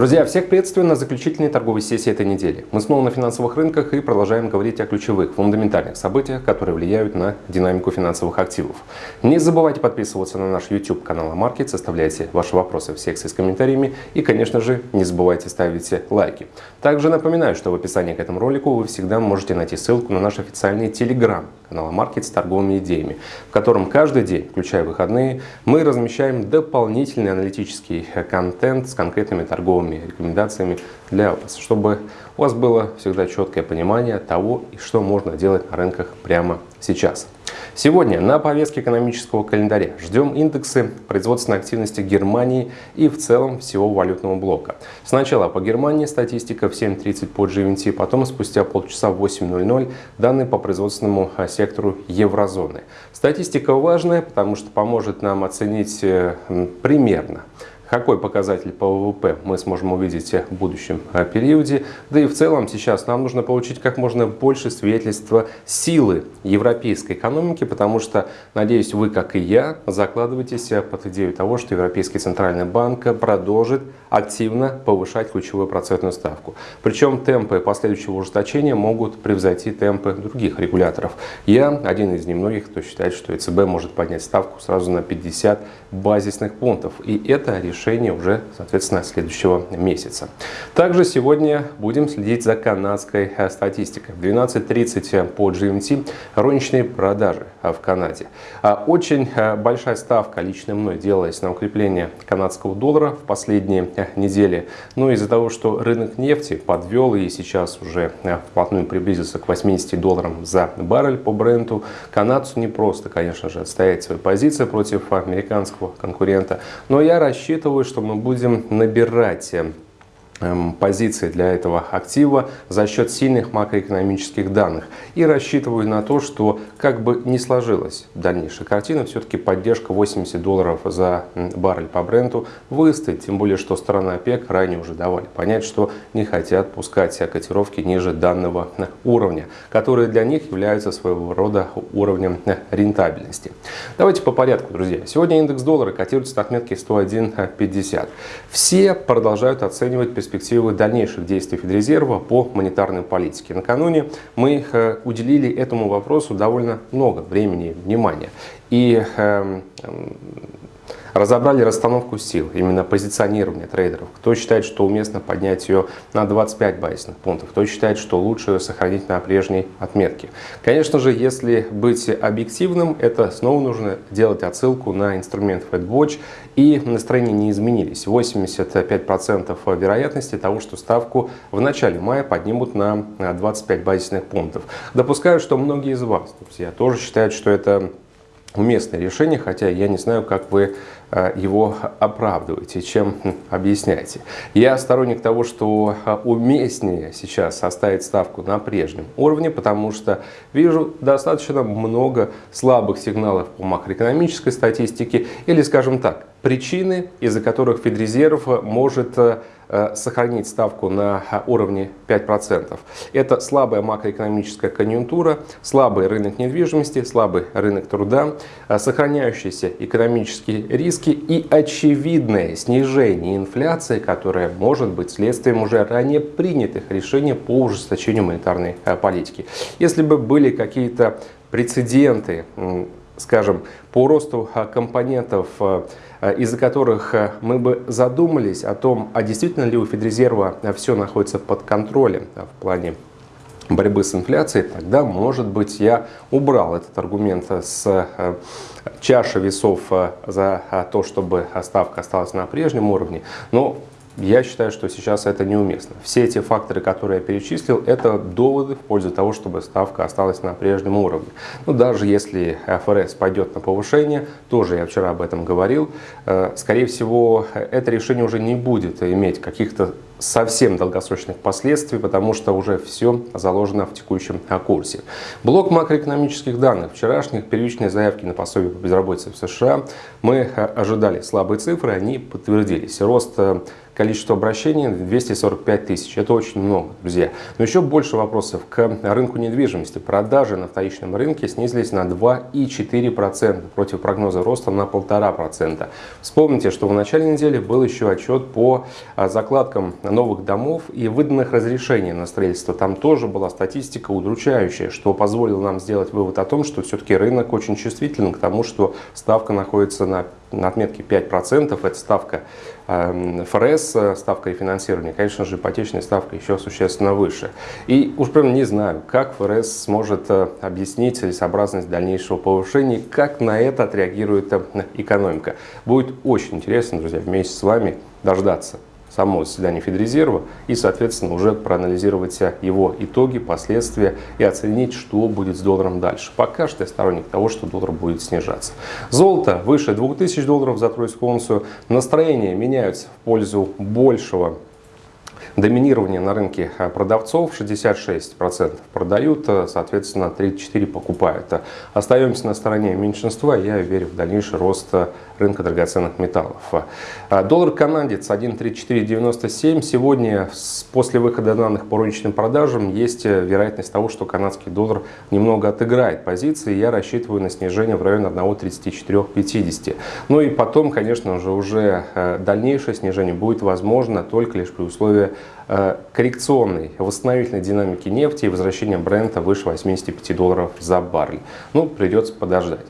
Друзья, всех приветствую на заключительной торговой сессии этой недели. Мы снова на финансовых рынках и продолжаем говорить о ключевых, фундаментальных событиях, которые влияют на динамику финансовых активов. Не забывайте подписываться на наш YouTube канал Маркет, оставляйте ваши вопросы в секции с комментариями и, конечно же, не забывайте ставить лайки. Также напоминаю, что в описании к этому ролику вы всегда можете найти ссылку на наш официальный Telegram канал Маркет с торговыми идеями, в котором каждый день, включая выходные, мы размещаем дополнительный аналитический контент с конкретными торговыми рекомендациями для вас, чтобы у вас было всегда четкое понимание того, что можно делать на рынках прямо сейчас. Сегодня на повестке экономического календаря ждем индексы производственной активности Германии и в целом всего валютного блока. Сначала по Германии статистика в 7.30 по GMT, потом спустя полчаса в 8.00 данные по производственному сектору еврозоны. Статистика важная, потому что поможет нам оценить э, примерно какой показатель по ВВП мы сможем увидеть в будущем э, периоде. Да и в целом сейчас нам нужно получить как можно больше свидетельства силы европейской экономики, потому что, надеюсь, вы, как и я, закладываетесь под идею того, что Европейский Центральный банк продолжит активно повышать ключевую процентную ставку. Причем темпы последующего ужесточения могут превзойти темпы других регуляторов. Я один из немногих, кто считает, что ЕЦБ может поднять ставку сразу на 50 базисных пунктов. И это решение решения уже, соответственно, следующего месяца. Также сегодня будем следить за канадской э, статистикой. В 12.30 по GMT розничные продажи э, в Канаде. А очень э, большая ставка лично мной делалась на укрепление канадского доллара в последние недели. Но из-за того, что рынок нефти подвел и сейчас уже вплотную приблизился к 80 долларам за баррель по бренду, канадцу не просто, конечно же, отстоять свои позиции против американского конкурента. Но я рассчитываю рассчитываю, что мы будем набирать э, позиции для этого актива за счет сильных макроэкономических данных. И рассчитываю на то, что как бы не сложилась дальнейшая картина, все-таки поддержка 80 долларов за баррель по бренду выстоит. Тем более, что страны ОПЕК ранее уже давали понять, что не хотят пускать котировки ниже данного уровня, которые для них являются своего рода уровнем рентабельности. Давайте по порядку, друзья. Сегодня индекс доллара котируется на отметке 101.50. Все продолжают оценивать перспективы перспективы дальнейших действий Федрезерва по монетарной политике. Накануне мы э, уделили этому вопросу довольно много времени и внимания. И эм, разобрали расстановку сил, именно позиционирование трейдеров. Кто считает, что уместно поднять ее на 25 базисных пунктов, кто считает, что лучше ее сохранить на прежней отметке. Конечно же, если быть объективным, это снова нужно делать отсылку на инструмент FedWatch, и настроения не изменились. 85% вероятности того, что ставку в начале мая поднимут на 25 базисных пунктов. Допускаю, что многие из вас, друзья, тоже считают, что это уместное решение, хотя я не знаю, как вы его оправдываете, чем объясняете. Я сторонник того, что э, уместнее сейчас оставить ставку на прежнем уровне, потому что вижу достаточно много слабых сигналов по макроэкономической статистике или, скажем так, причины, из-за которых Федрезерв может э, Э, сохранить ставку на уровне 5%. Это слабая макроэкономическая конъюнктура, слабый рынок недвижимости, слабый рынок труда, э, сохраняющиеся экономические риски и очевидное снижение инфляции, которое может быть следствием уже ранее принятых решений по ужесточению монетарной э, политики. Если бы были какие-то прецеденты, скажем, по росту компонентов Э, из-за которых э, мы бы задумались о том, а действительно ли у Федрезерва э, все находится под контролем в плане борьбы с инфляцией, тогда, может быть, я убрал этот аргумент с чаши весов за то, чтобы ставка осталась на прежнем уровне. Но я считаю, что сейчас это неуместно. Все эти факторы, которые я перечислил, это доводы в пользу того, чтобы ставка осталась на прежнем уровне. Но даже если ФРС пойдет на повышение, тоже я вчера об этом говорил, э, скорее всего, это решение уже не будет иметь каких-то совсем долгосрочных последствий, потому что уже все заложено в текущем курсе. Блок макроэкономических данных. Вчерашних первичные заявки на пособие по безработице в США. Мы ожидали слабые цифры, они подтвердились. Рост э, количество обращений 245 тысяч. Это очень много, друзья. Но еще больше вопросов к рынку недвижимости. Продажи на вторичном рынке снизились на 2,4% против прогноза роста на 1,5%. Вспомните, что в начале недели был еще отчет по а, закладкам новых домов и выданных разрешений на строительство. Там тоже была статистика удручающая, что позволило нам сделать вывод о том, что все-таки рынок очень чувствителен к тому, что ставка находится на на отметке 5%, это ставка эм, ФРС, ставка рефинансирования, конечно же, ипотечная ставка еще существенно выше. И уж прям не знаю, как ФРС сможет э, объяснить целесообразность дальнейшего повышения, как на это отреагирует э, экономика. Будет очень интересно, друзья, вместе с вами дождаться само заседание Федрезерва и, соответственно, уже проанализировать его итоги, последствия и оценить, что будет с долларом дальше. Пока что я сторонник того, что доллар будет снижаться. Золото выше 2000 долларов за тройскую унцию. Настроения меняются в пользу большего Доминирование на рынке э, продавцов 66% продают, э, соответственно 34% покупают. Остаемся на стороне меньшинства, я верю в дальнейший рост э, рынка драгоценных металлов. Доллар канадец 1.3497. Сегодня после выхода данных по розничным продажам есть вероятность того, что канадский доллар немного отыграет позиции. Я рассчитываю на снижение в районе 1.3450. Ну и потом, конечно же, уже дальнейшее снижение будет возможно только лишь при условии коррекционной восстановительной динамики нефти и возвращения бренда выше 85 долларов за баррель. Ну, придется подождать.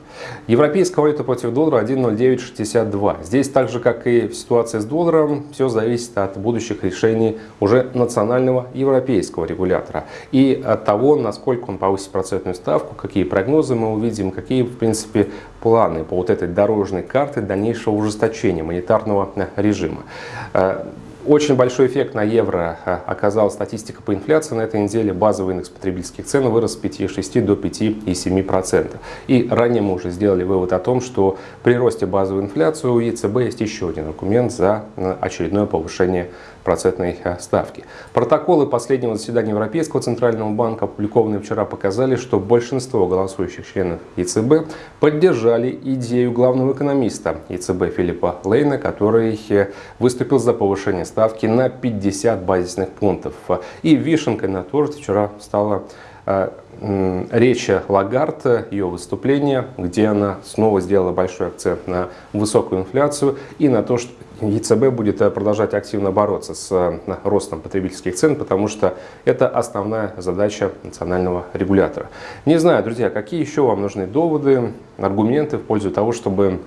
Европейская валюта против доллара 1.0962. Здесь, так же как и в ситуации с долларом, все зависит от будущих решений уже национального европейского регулятора и от того, насколько он повысит процентную ставку, какие прогнозы мы увидим, какие, в принципе, планы по вот этой дорожной карте дальнейшего ужесточения монетарного режима. Очень большой эффект на евро э, оказала статистика по инфляции. На этой неделе базовый индекс потребительских цен вырос с 5,6 до 5,7%. И ранее мы уже сделали вывод о том, что при росте базовой инфляции у ЕЦБ есть еще один аргумент за очередное повышение процентной э, ставки. Протоколы последнего заседания Европейского Центрального банка, опубликованные вчера, показали, что большинство голосующих членов ЕЦБ поддержали идею главного экономиста ЕЦБ Филиппа Лейна, который э, выступил за повышение ставки на 50 базисных пунктов. И вишенкой на торт вчера стала речь Лагард, ее выступление, где она снова сделала большой акцент на высокую инфляцию и на то, что ЕЦБ будет э, продолжать активно бороться с э, ростом потребительских цен, потому что это основная задача национального регулятора. Не знаю, друзья, какие еще вам нужны доводы, аргументы в пользу того, чтобы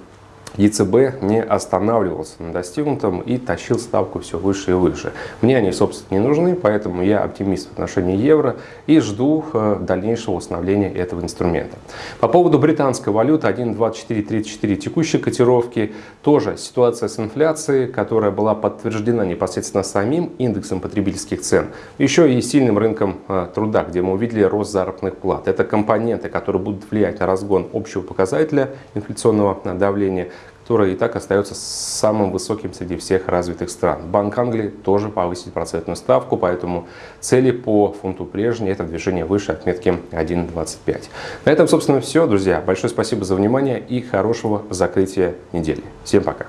ЕЦБ не останавливался на достигнутом и тащил ставку все выше и выше. Мне они, собственно, не нужны, поэтому я оптимист в отношении евро и жду э, дальнейшего установления этого инструмента. По поводу британской валюты 1.2434 текущей котировки, тоже ситуация с инфляцией, которая была подтверждена непосредственно самим индексом потребительских цен, еще и сильным рынком э, труда, где мы увидели рост заработных плат. Это компоненты, которые будут влиять на разгон общего показателя инфляционного давления, которая и так остается самым высоким среди всех развитых стран. Банк Англии тоже повысит процентную ставку, поэтому цели по фунту прежние это движение выше отметки 1.25. На этом, собственно, все, друзья. Большое спасибо за внимание и хорошего закрытия недели. Всем пока!